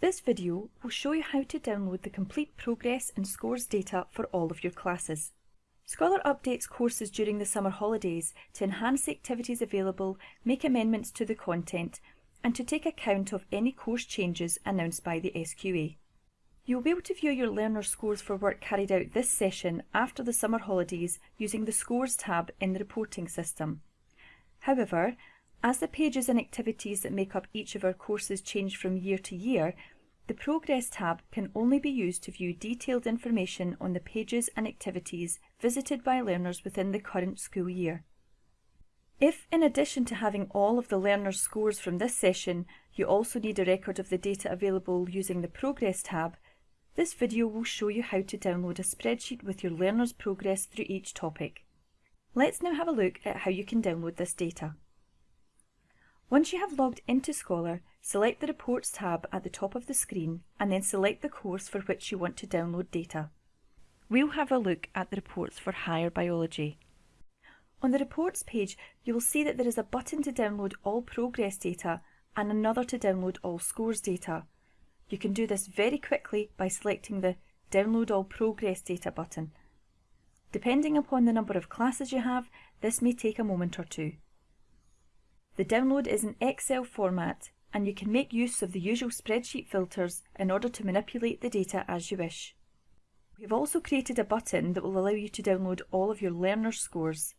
This video will show you how to download the complete progress and scores data for all of your classes. Scholar updates courses during the summer holidays to enhance the activities available, make amendments to the content, and to take account of any course changes announced by the SQA. You'll be able to view your learner scores for work carried out this session after the summer holidays using the Scores tab in the reporting system. However, as the pages and activities that make up each of our courses change from year to year, the Progress tab can only be used to view detailed information on the pages and activities visited by learners within the current school year. If, in addition to having all of the learners' scores from this session, you also need a record of the data available using the Progress tab, this video will show you how to download a spreadsheet with your learners' progress through each topic. Let's now have a look at how you can download this data. Once you have logged into Scholar, select the Reports tab at the top of the screen and then select the course for which you want to download data. We'll have a look at the reports for Higher Biology. On the Reports page, you will see that there is a button to download all progress data and another to download all scores data. You can do this very quickly by selecting the Download All Progress Data button. Depending upon the number of classes you have, this may take a moment or two. The download is in Excel format and you can make use of the usual spreadsheet filters in order to manipulate the data as you wish. We've also created a button that will allow you to download all of your learners' scores.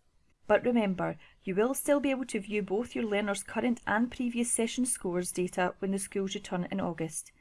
But remember, you will still be able to view both your learners' current and previous session scores data when the schools return in August.